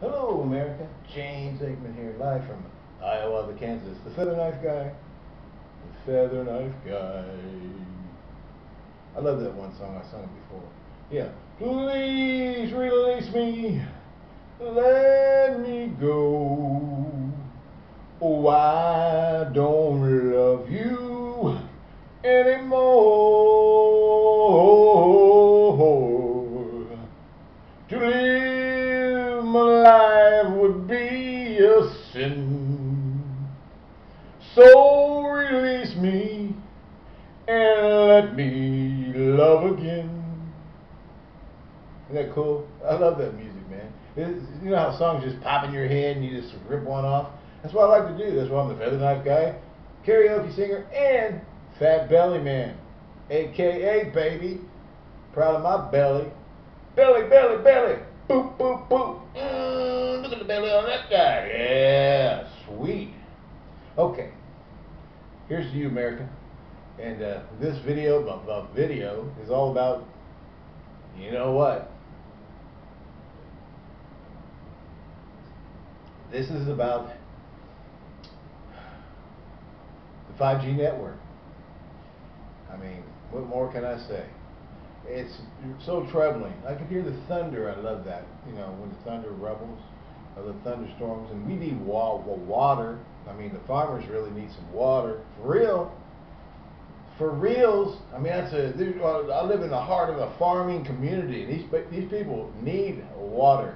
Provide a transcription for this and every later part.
Hello, America. James Aikman here, live from Hiawatha, Kansas. The Feather Knife Guy. The Feather Knife Guy. I love that one song. I sung it before. Yeah. Please release me. Let me go. Oh, I don't love you anymore. So release me and let me love again. Isn't that cool? I love that music, man. It's, you know how songs just pop in your head and you just rip one off? That's what I like to do. That's why I'm the Feather Knife Guy, karaoke singer, and Fat Belly Man, aka baby. Proud of my belly. Belly, belly, belly. Boop, boop, boop. Mm, look at the belly on that guy. Yeah, sweet. Okay, here's to you, America. And uh, this video, video, is all about, you know what? This is about the 5G network. I mean, what more can I say? it's so troubling. I can hear the thunder. I love that. You know, when the thunder rumbles, or the thunderstorms, and we need wa- water. I mean, the farmers really need some water for real. For reals. I mean, that's a. I live in the heart of a farming community, and these these people need water.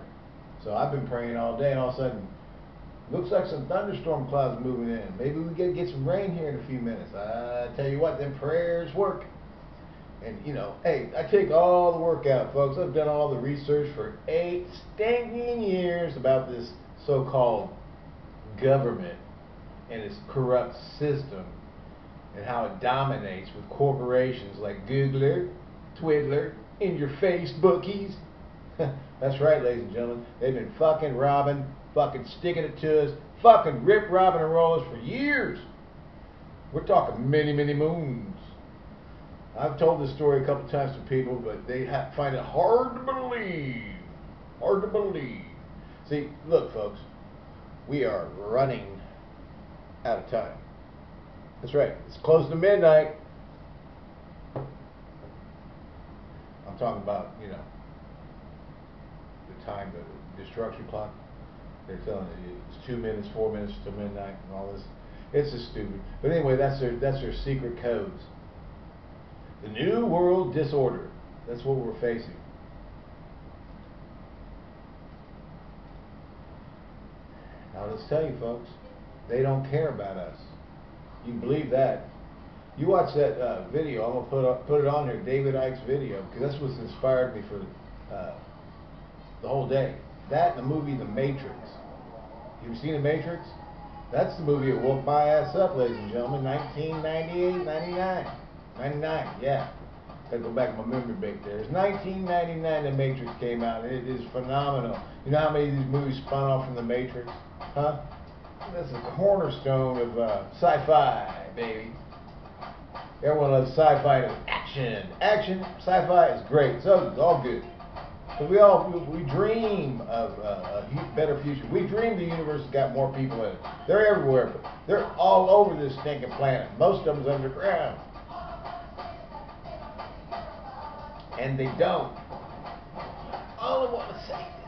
So I've been praying all day, and all of a sudden, looks like some thunderstorm clouds moving in. Maybe we get get some rain here in a few minutes. I tell you what, them prayers work. And you know, hey, I take all the work out, folks. I've done all the research for eight stinking years about this so-called government and its corrupt system and how it dominates with corporations like Googler, Twiddler, and your Facebookies. That's right, ladies and gentlemen. They've been fucking robbing, fucking sticking it to us, fucking rip, robbing, and roll us for years. We're talking many, many moons. I've told this story a couple times to people, but they find it hard to believe. Hard to believe. See, look, folks, we are running out of time. That's right. It's close to midnight. I'm talking about, you know, the time, the destruction clock. They're telling you it's two minutes, four minutes to midnight, and all this. It's just stupid. But anyway, that's their that's their secret codes. The New World Disorder. That's what we're facing. Now let's tell you folks, they don't care about us. You believe that. You watch that uh, video, I'm to put, up, put it on there, David Icke's video, because that's what's inspired me for uh, the whole day. That and the movie The Matrix. You've seen The Matrix? That's the movie that woke my ass up, ladies and gentlemen, 1998, 99. 99, yeah. Gotta go back to my memory bank there. It's 1999 The Matrix came out. It is phenomenal. You know how many of these movies spun off from The Matrix? Huh? That's a cornerstone of uh, sci-fi, baby. Everyone loves sci-fi and action. Action, sci-fi is great. So it's all good. But we all we dream of uh, a better future. We dream the universe has got more people in it. They're everywhere. They're all over this stinking planet. Most of them's underground. and they don't. All I want to say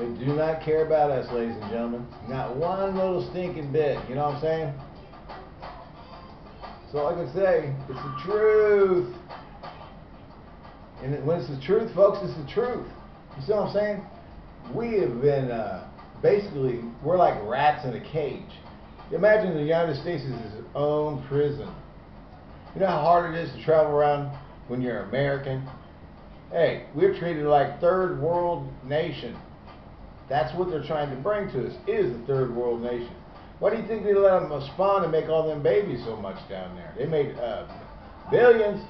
They do not care about us, ladies and gentlemen. Not one little stinking bit. You know what I'm saying? So like I can say, it's the truth. And when it's the truth, folks, it's the truth. You see what I'm saying? We have been, uh, basically, we're like rats in a cage. Imagine the United States is its own prison. You know how hard it is to travel around when you're American? Hey, we're treated like third world nation. That's what they're trying to bring to us, is the third world nation. Why do you think they let them spawn and make all them babies so much down there? They made uh, billions.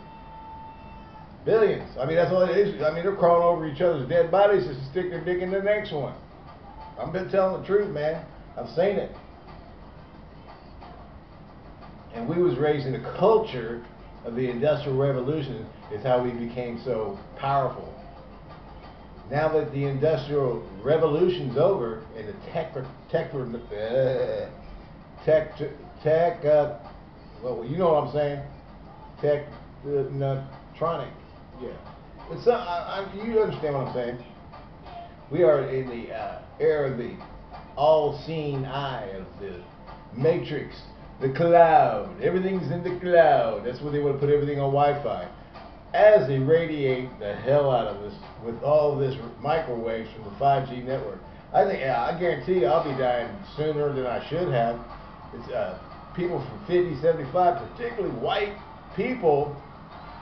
Billions. I mean, that's all it is. I mean, they're crawling over each other's dead bodies just to stick their dick in the next one. I've been telling the truth, man. I've seen it. And we was raised in a culture of the Industrial Revolution is how we became so powerful. Now that the Industrial Revolution's over and the tech, tech, uh, tech, tech, uh, well, you know what I'm saying? Tech, uh, yeah. It's, uh, I, I, you understand what I'm saying? We are in the uh, era of the all-seeing eye of the matrix, the cloud. Everything's in the cloud. That's where they want to put everything on Wi-Fi. As they radiate the hell out of us with all this microwaves from the 5G network, I think, I guarantee you I'll be dying sooner than I should have. It's uh, people from 50, 75, particularly white people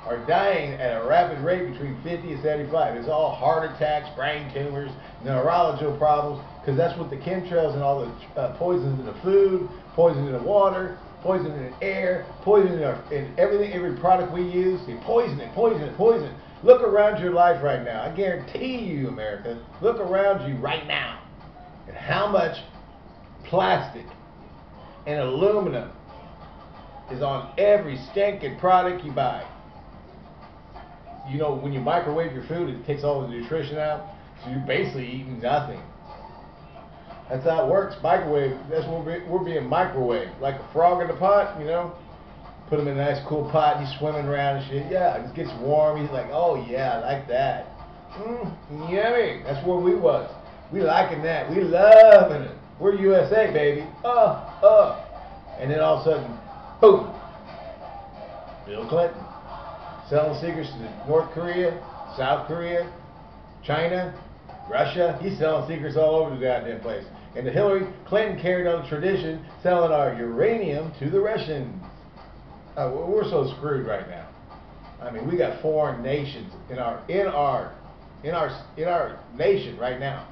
are dying at a rapid rate between 50 and 75. It's all heart attacks, brain tumors, neurological problems, because that's what the chemtrails and all the uh, poisons in the food, poison in the water, poison in the air, poison in, our, in everything, every product we use. They poison it, poison it, poison it. Look around your life right now. I guarantee you, America, look around you right now and how much plastic and aluminum is on every stinking product you buy you know, when you microwave your food, it takes all the nutrition out. So you're basically eating nothing. That's how it works. Microwave. That's what we're, we're being microwaved, like a frog in the pot. You know, put him in a nice cool pot. He's swimming around and shit. Yeah, it gets warm. He's like, oh yeah, I like that. Mmm, yummy. That's where we was. We liking that. We loving it. We're USA, baby. Uh, uh. And then all of a sudden, boom. Bill Clinton selling secrets to North Korea, South Korea, China, Russia. He's selling secrets all over the goddamn place. And Hillary Clinton carried on the tradition, selling our uranium to the Russians. Uh, we're so screwed right now. I mean, we got foreign nations in our in our in our in our nation right now.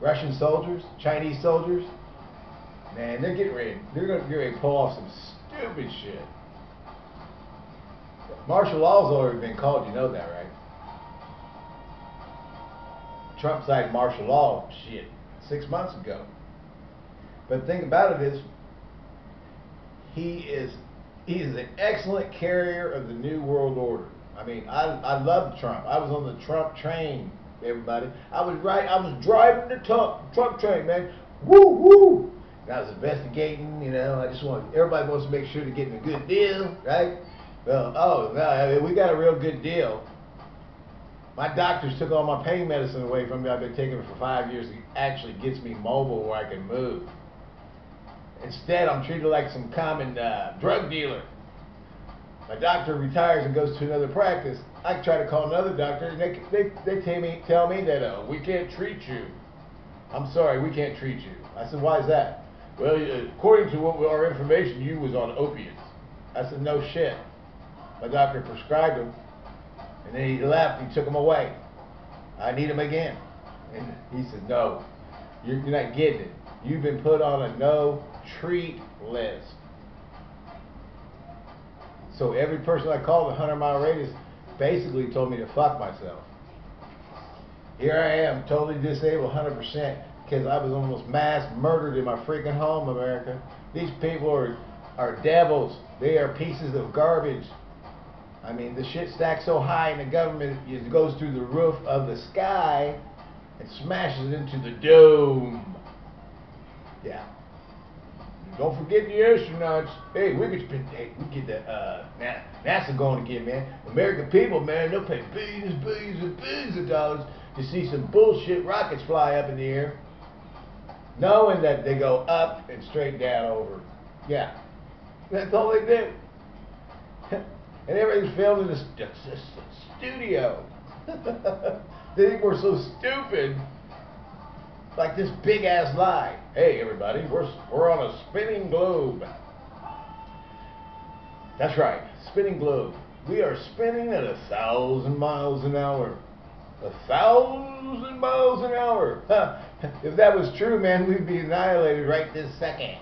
Russian soldiers, Chinese soldiers. Man, they're getting ready. They're going to get ready to pull off some stupid shit. Martial law's already been called, you know that, right? Trump signed martial law, shit, six months ago. But the thing about it is, he is he is an excellent carrier of the new world order. I mean, I I love Trump. I was on the Trump train, everybody. I was right. I was driving the Trump Trump train, man. Woo woo. I was investigating. You know, I just want everybody wants to make sure they're getting a good deal, right? Well, oh, no, I mean, we got a real good deal. My doctors took all my pain medicine away from me. I've been taking it for five years. It actually gets me mobile where I can move. Instead, I'm treated like some common uh, drug dealer. My doctor retires and goes to another practice. I try to call another doctor, and they, they, they tell me, tell me that uh, we can't treat you. I'm sorry, we can't treat you. I said, why is that? Well, according to what our information, you was on opiates. I said, no shit. My doctor prescribed them, and then he left. He took them away. I need them again. And he said, no, you're, you're not getting it. You've been put on a no treat list. So every person I called, 100 mile radius, basically told me to fuck myself. Here I am, totally disabled 100% because I was almost mass murdered in my freaking home, America. These people are, are devils. They are pieces of garbage. I mean, the shit stacks so high and the government, it goes through the roof of the sky and smashes into the dome. Yeah. Don't forget the astronauts. Hey, we could hey, we get the uh, NASA going again, man. American people, man, they'll pay billions, billions, and billions of dollars to see some bullshit rockets fly up in the air, knowing that they go up and straight down over. Yeah, that's all they do and everything's filmed in a studio. they think we're so stupid. Like this big ass lie. Hey, everybody, we're we're on a spinning globe. That's right, spinning globe. We are spinning at a thousand miles an hour. A thousand miles an hour. if that was true, man, we'd be annihilated right this second.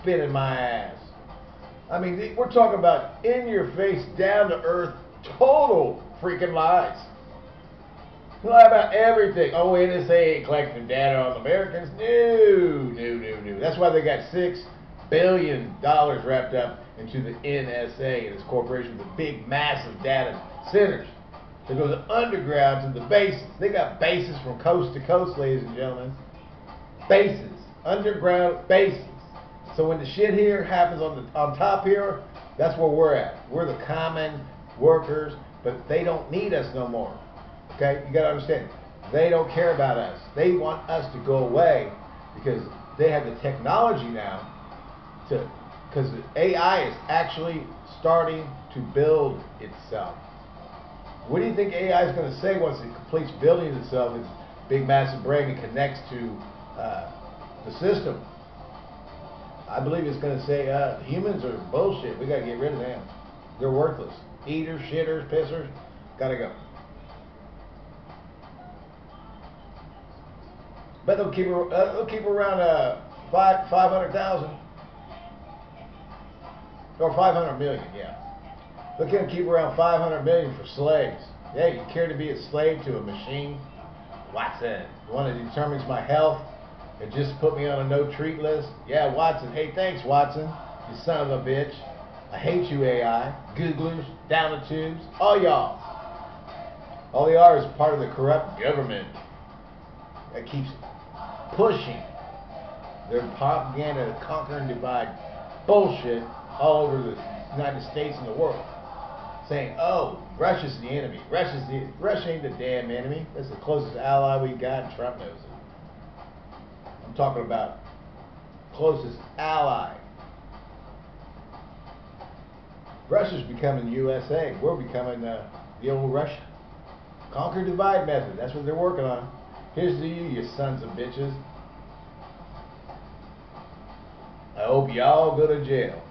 spinning my ass. I mean, we're talking about in your face, down to earth, total freaking lies. Lie about everything. Oh, NSA collecting data on Americans. No, no, no, no. That's why they got six billion dollars wrapped up into the NSA and its corporations, the big, massive data centers. It goes underground to the bases. They got bases from coast to coast, ladies and gentlemen. Bases, underground bases. So when the shit here happens on the on top here, that's where we're at. We're the common workers, but they don't need us no more. Okay, you got to understand. They don't care about us. They want us to go away because they have the technology now to because AI is actually starting to build itself. What do you think AI is going to say once it completes building itself? Its big, massive brain and connects to uh, the system. I believe it's going to say uh, humans are bullshit. We got to get rid of them. They're worthless. Eaters, shitters, pissers. Got to go. But they'll keep uh, they'll keep around uh, five five hundred thousand or five hundred million. Yeah, they'll keep around five hundred million for slaves. Yeah, you care to be a slave to a machine? Watson, the one that determines my health and just put me on a no treat list? Yeah, Watson. Hey, thanks, Watson. You son of a bitch. I hate you, AI, Googlers, down the tubes, all y'all. All they are is part of the corrupt government that keeps pushing their propaganda to conquer and divide bullshit all over the United States and the world. Saying, oh, Russia's the enemy. Russia's the Russia ain't the damn enemy. That's the closest ally we got, and Trump knows it. I'm talking about closest ally. Russia's becoming USA. We're becoming uh, the old Russia. Conquer divide method. That's what they're working on. Here's to you, you sons of bitches. I hope y'all go to jail.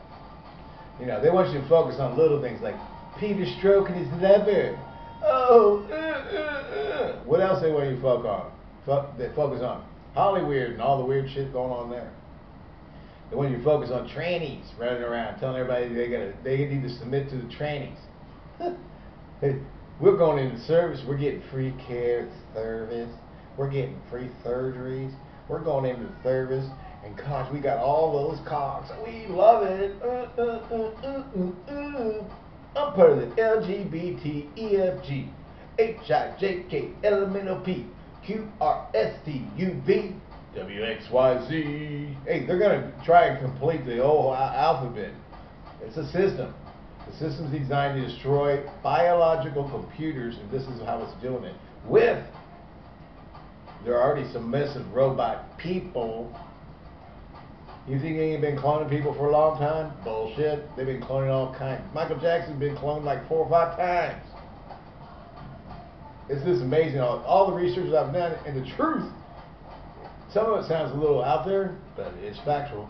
You know, they want you to focus on little things like Peter stroking his liver. Oh, uh, uh, uh. what else they want you to focus on? Fo they focus on Hollywood and all the weird shit going on there. They want you focus on trannies running around, telling everybody they gotta they need to submit to the trannies. We're going into service. We're getting free care service. We're getting free surgeries. We're going into service. And gosh, we got all those cocks. We love it. Uh, uh, uh, I'm part of the LGBT, EFG, HIJK, QRST, WXYZ. Hey, they're going to try and complete the whole alphabet. It's a system. The system's designed to destroy biological computers, and this is how it's doing it. With there are already submissive robot people. You think they ain't been cloning people for a long time? Bullshit. They've been cloning all kinds. Michael Jackson's been cloned like four or five times. It's just amazing. All, all the research I've done and the truth. Some of it sounds a little out there, but it's factual.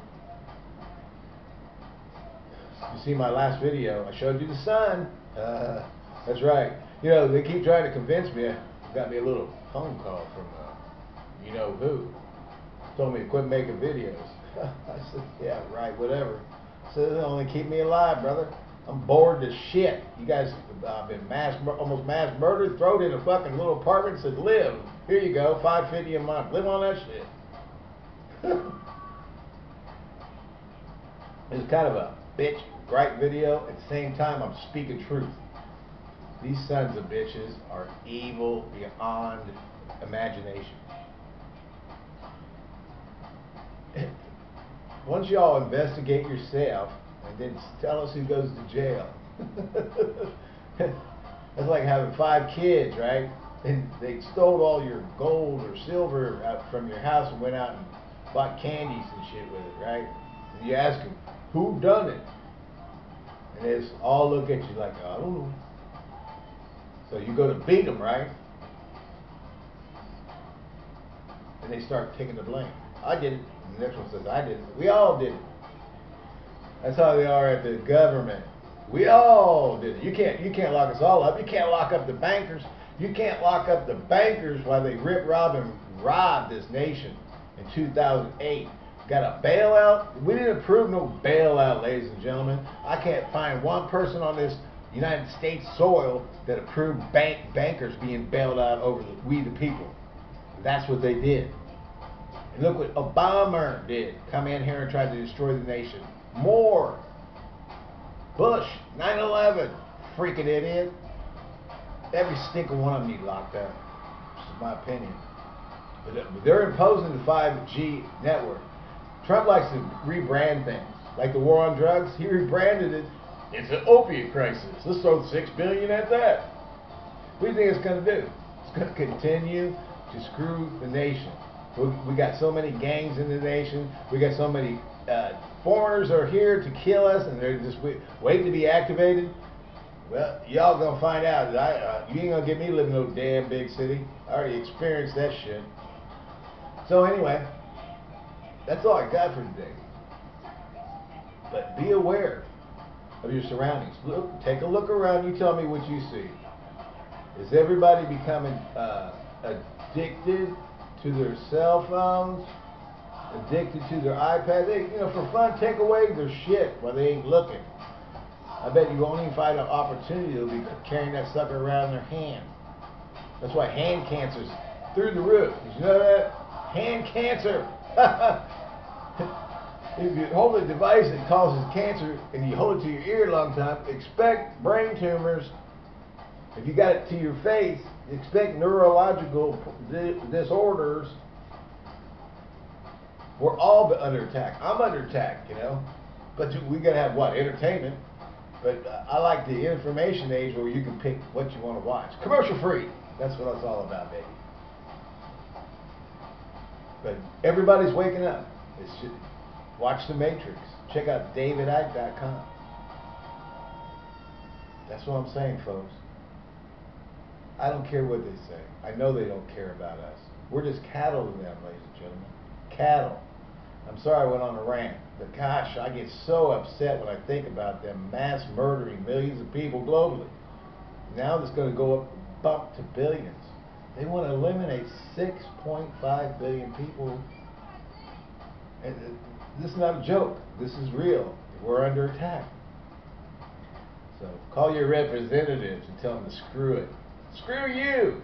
You see my last video, I showed you the sun. Uh, that's right. You know, they keep trying to convince me. Got me a little phone call from uh, you know who, told me to quit making videos. I said, yeah, right, whatever. It only keep me alive, brother. I'm bored to shit. You guys uh, been mass, almost mass murdered. thrown in a fucking little apartment. Said, live. Here you go, five fifty a month. Live on that shit. it's kind of a bitch gripe video. At the same time, I'm speaking truth. These sons of bitches are evil beyond imagination. once y'all investigate yourself then tell us who goes to jail. That's like having five kids, right? And they stole all your gold or silver out from your house and went out and bought candies and shit with it, right? And you ask them, who done it? And they all look at you like, I don't know. So you go to beat them, right? And they start taking the blame. I did it. And the next one says, I did it. We all did it. That's how they are at the government. We all did it. You can't you can't lock us all up. You can't lock up the bankers. You can't lock up the bankers while they rip, rob, and rob this nation in 2008. got a bailout. We didn't approve no bailout, ladies and gentlemen. I can't find one person on this United States soil that approved bank bankers being bailed out over the, we the people. That's what they did. And look what Obama did. Come in here and try to destroy the nation. More. Bush, 9-11. Freaking idiot. Every single one of them need locked up. That's my opinion. But they're imposing the 5G network. Trump likes to rebrand things. Like the war on drugs, he rebranded it. It's an opiate crisis. Let's throw six billion at that. What do you think it's going to do? It's going to continue to screw the nation. We, we got so many gangs in the nation. We got so many uh, foreigners are here to kill us, and they're just waiting to be activated. Well, y'all gonna find out that I, uh, you ain't gonna get me living in no damn big city. I already experienced that shit. So anyway, that's all I got for today. But be aware of your surroundings. Look, take a look around. You tell me what you see. Is everybody becoming uh, addicted to their cell phones, addicted to their iPad. They, you know, for fun, take away their shit while they ain't looking. I bet you won't even find an opportunity to be carrying that sucker around in their hand. That's why hand cancer's through the roof. Did you know that? Hand cancer. if you hold a device that causes cancer and you hold it to your ear a long time, expect brain tumors. If you got it to your face, expect neurological disorders. We're all under attack. I'm under attack, you know. But we got to have what? Entertainment. But uh, I like the information age where you can pick what you want to watch. Commercial free. That's what it's all about, baby. But everybody's waking up. Just, watch The Matrix. Check out davidicke.com. That's what I'm saying, folks. I don't care what they say. I know they don't care about us. We're just cattle to them, ladies and gentlemen. Cattle. I'm sorry I went on a rant, but gosh, I get so upset when I think about them mass murdering millions of people globally. Now it's going to go up, bump to billions. They want to eliminate 6.5 billion people. And uh, this is not a joke. This is real. We're under attack. So call your representatives and tell them to screw it. Screw you!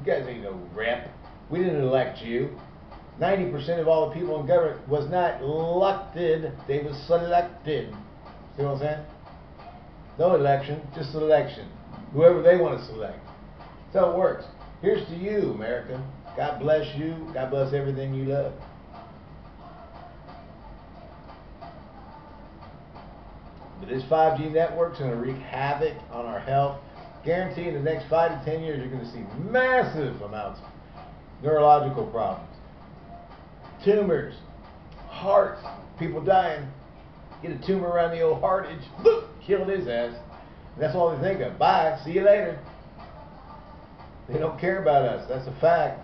You guys ain't no rep. We didn't elect you. 90% of all the people in government was not elected, they was selected. See what I'm saying? No election, just selection. Whoever they want to select. That's how it works. Here's to you, America. God bless you. God bless everything you love. But this 5G network's going to wreak havoc on our health guarantee in the next five to ten years, you're going to see massive amounts of neurological problems, tumors, hearts, people dying. Get a tumor around the old heart, it's boop, killed his ass. And that's all they think of. Bye, see you later. They don't care about us. That's a fact.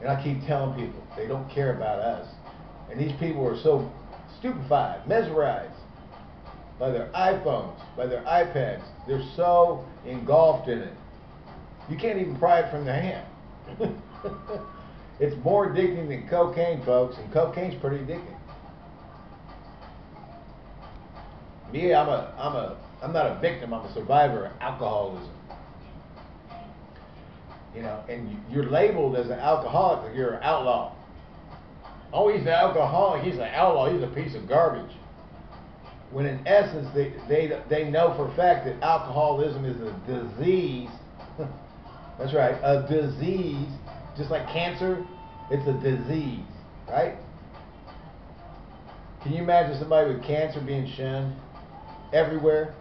And I keep telling people they don't care about us. And these people are so stupefied, mesmerized by their iPhones, by their iPads. They're so engulfed in it. You can't even pry it from their hand. it's more addicting than cocaine, folks, and cocaine's pretty addicting. Me, I'm a, I'm a, I'm not a victim. I'm a survivor of alcoholism. You know, and you're labeled as an alcoholic, you're an outlaw. Oh, he's an alcoholic. He's an outlaw. He's a piece of garbage when in essence they, they, they know for a fact that alcoholism is a disease. That's right, a disease, just like cancer, it's a disease, right? Can you imagine somebody with cancer being shunned everywhere?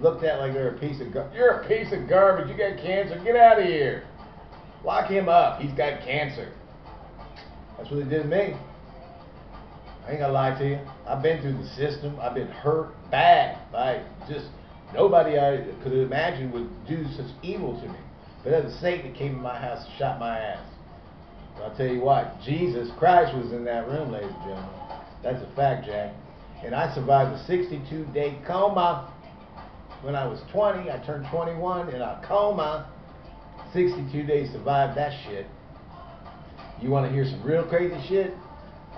Looked at like they're a piece of garbage. You're a piece of garbage. You got cancer. Get out of here. Lock him up. He's got cancer. That's what they did to me. I ain't gonna lie to you. I've been through the system. I've been hurt bad by just nobody I could imagine would do such evil to me. But that was Satan that came in my house and shot my ass. I'll tell you what, Jesus Christ was in that room, ladies and gentlemen. That's a fact, Jack. And I survived a 62 day coma. When I was 20, I turned 21 in a coma. 62 days survived that shit. You want to hear some real crazy shit?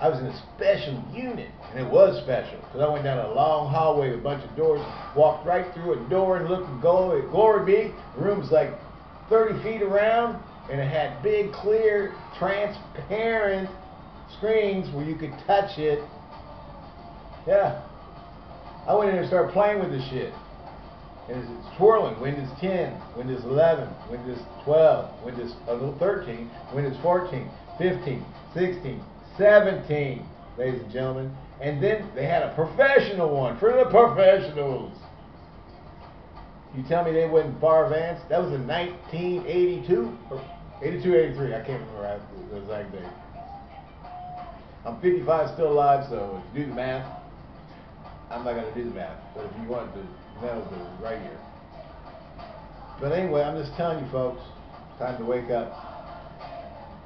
I was in a special unit, and it was special because I went down a long hallway with a bunch of doors, walked right through a door, and looked at glory, glory be. The room was like 30 feet around, and it had big, clear, transparent screens where you could touch it. Yeah. I went in and started playing with this shit. And it's twirling. Windows 10, Windows 11, Windows 12, Windows uh, 13, Windows 14, 15, 16, 17, ladies and gentlemen. And then they had a professional one for the professionals. You tell me they wasn't far advanced? That was in 1982? 82, 83. I can't remember the exact date. I'm 55, still alive, so if you do the math, I'm not going to do the math. But if you want to know, the right here. But anyway, I'm just telling you folks, time to wake up.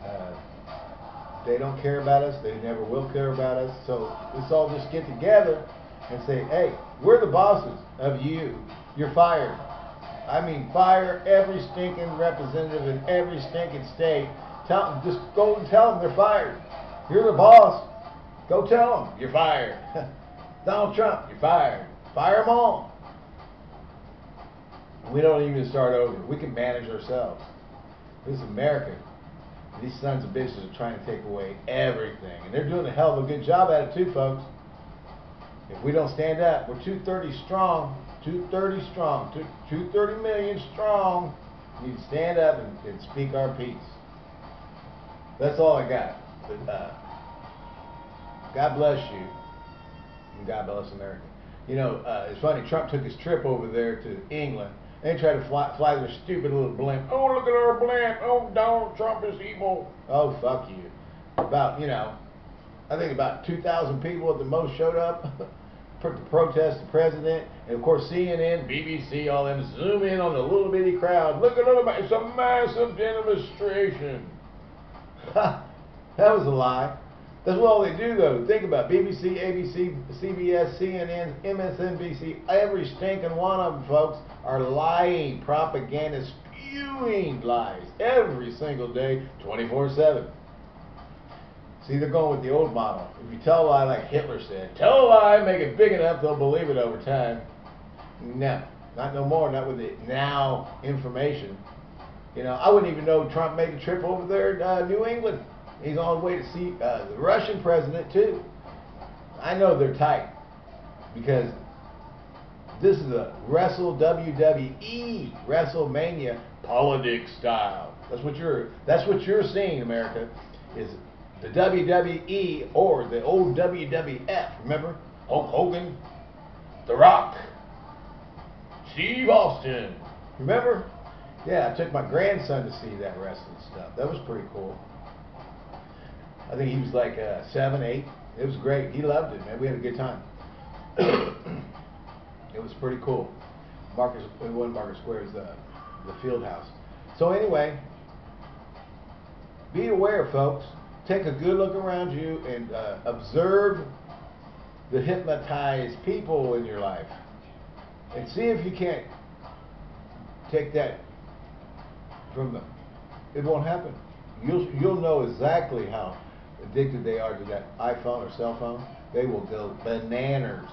Uh, they don't care about us. They never will care about us. So let's all just get together and say, hey, we're the bosses of you. You're fired. I mean, fire every stinking representative in every stinking state. Tell them, just go and tell them they're fired. You're the boss. Go tell them you're fired. Donald Trump, you're fired. Fire them all. We don't even start over. We can manage ourselves. This is America. These sons of bitches are trying to take away everything. And they're doing a hell of a good job at it too, folks. If we don't stand up, we're 230 strong. 230 strong. 230 million strong. We need to stand up and, and speak our piece. That's all I got. But, uh, God bless you. And God bless America. You know, uh, it's funny, Trump took his trip over there to England they tried to fly, fly their stupid little blimp. Oh, look at our blimp. Oh, Donald Trump is evil. Oh, fuck you. About, you know, I think about 2,000 people at the most showed up protest the president. And of course, CNN, BBC, all them zoom in on the little bitty crowd. Look at it, it's a massive demonstration. that was a lie. That's what all they do, though. Think about it. BBC, ABC, CBS, CNN, MSNBC, every stinking one of them, folks, are lying, propaganda, spewing lies every single day, 24-7. See, they're going with the old model. If you tell a lie like Hitler said, tell a lie, make it big enough, they'll believe it over time. No, not no more, not with the now information. You know, I wouldn't even know Trump made a trip over there to uh, New England. He's on his way to see uh, the Russian president too. I know they're tight because this is a Wrestle WWE WrestleMania politics style. That's what you're. That's what you're seeing, America. Is the WWE or the old WWF? Remember Hulk Hogan, The Rock, Steve Austin. Remember? Yeah, I took my grandson to see that wrestling stuff. That was pretty cool. I think he was like uh, seven, eight. It was great. He loved it, man. We had a good time. it was pretty cool. Marcus, it wasn't Market Square, it was the, the field house. So anyway, be aware, folks. Take a good look around you and uh, observe the hypnotized people in your life. And see if you can't take that from them. It won't happen. You'll, you'll know exactly how addicted they are to that iPhone or cell phone, they will go bananas.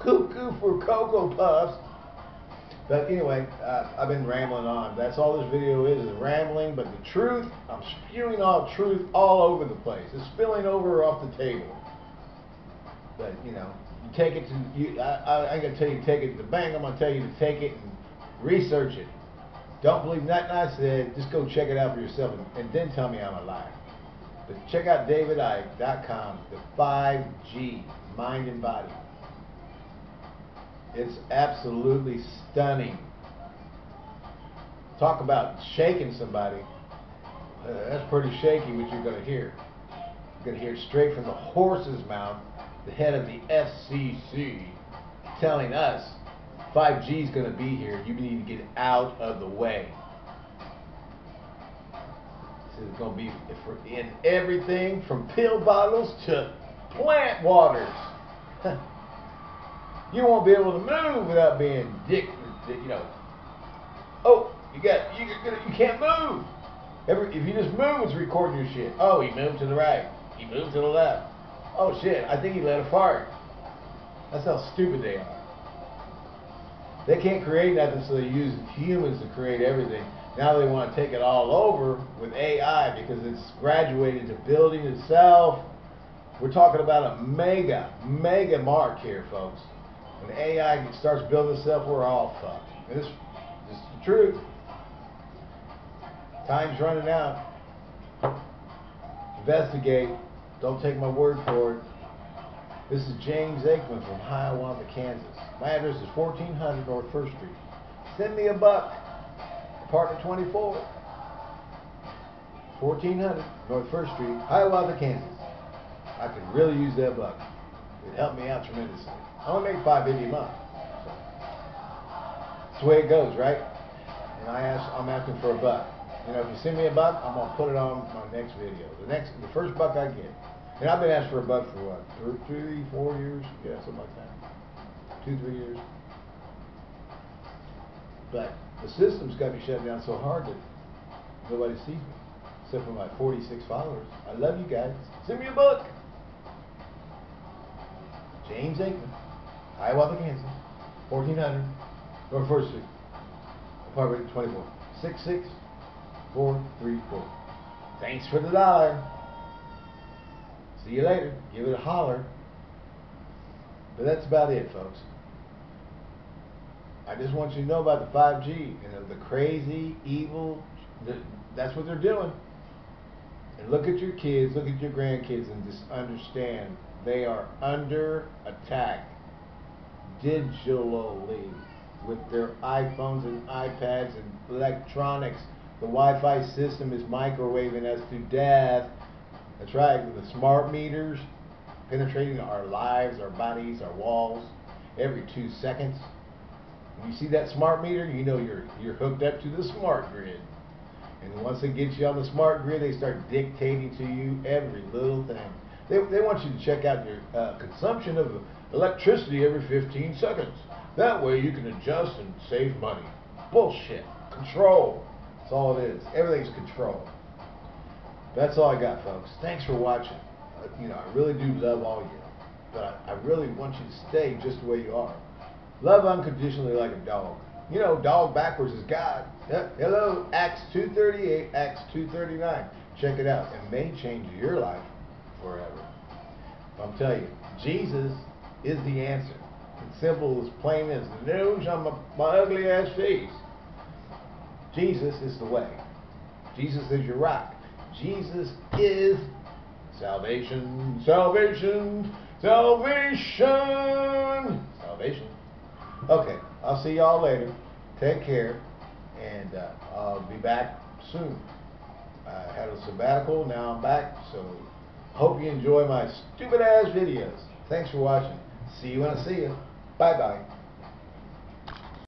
Cuckoo for Cocoa Puffs. But anyway, uh, I've been rambling on. That's all this video is, is rambling. But the truth, I'm spewing all truth all over the place. It's spilling over off the table. But, you know, you take it to, you, I, I, I'm going to tell you to take it to the bank. I'm going to tell you to take it and research it. Don't believe nothing I said. Just go check it out for yourself and, and then tell me I'm a liar. But check out davidicke.com, the 5G, mind and body. It's absolutely stunning. Talk about shaking somebody. Uh, that's pretty shaky what you're going to hear. You're going to hear straight from the horse's mouth, the head of the FCC, telling us 5G is going to be here. You need to get out of the way. This is going to be in everything from pill bottles to plant waters. you won't be able to move without being dick, you know. Oh, you got you you can't move. Every, if you just move, it's recording your shit. Oh, he moved to the right. He moved to the left. Oh shit, I think he let a fart. That's how stupid they are. They can't create nothing, so they use humans to create everything. Now they want to take it all over with AI because it's graduated to building itself. We're talking about a mega, mega mark here, folks. When AI starts building itself, we're all fucked. This, this is the truth. Time's running out. Investigate. Don't take my word for it. This is James Aikman from Hiawatha, Kansas. My address is 1400 North First Street. Send me a buck. Apartment 24. 1400 North First Street, Hiawatha, Kansas. I could really use that buck. It helped me out tremendously. I only make 550 a month. That's the way it goes, right? And I ask, I'm asking for a buck. You know, if you send me a buck, I'm gonna put it on my next video. The next, the first buck I get. And I've been asking for a buck for what, three, four years? Yeah, something like that. Two, three years. But the system's got me shut down so hard that nobody sees me, except for my 46 followers. I love you guys. Send me a book. James Aikman, Hiawatha, Kansas, 1400 North First Street, apartment 24, 66434. Thanks for the dollar. See you later. Give it a holler. But that's about it, folks. I just want you to know about the 5G and the crazy, evil. That's what they're doing. And look at your kids, look at your grandkids, and just understand they are under attack digitally with their iPhones and iPads and electronics. The Wi-Fi system is microwaving us to death. That's right, the smart meters penetrating our lives, our bodies, our walls every two seconds. When you see that smart meter, you know you're you're hooked up to the smart grid. And once it gets you on the smart grid, they start dictating to you every little thing. They, they want you to check out your uh, consumption of electricity every 15 seconds. That way you can adjust and save money. Bullshit. Control. That's all it is. Everything's control. That's all I got, folks. Thanks for watching. Uh, you know, I really do love all you. But I, I really want you to stay just the way you are. Love unconditionally like a dog. You know, dog backwards is God. Hello, Acts 238, Acts 239. Check it out. It may change your life forever. I'm telling you, Jesus is the answer. It's simple as plain as the nose on my, my ugly ass face. Jesus is the way. Jesus is your rock. Jesus is salvation, salvation, salvation, salvation. Okay, I'll see y'all later. Take care, and uh, I'll be back soon. I had a sabbatical, now I'm back, so Hope you enjoy my stupid ass videos. Thanks for watching. See you when I see you. Bye bye.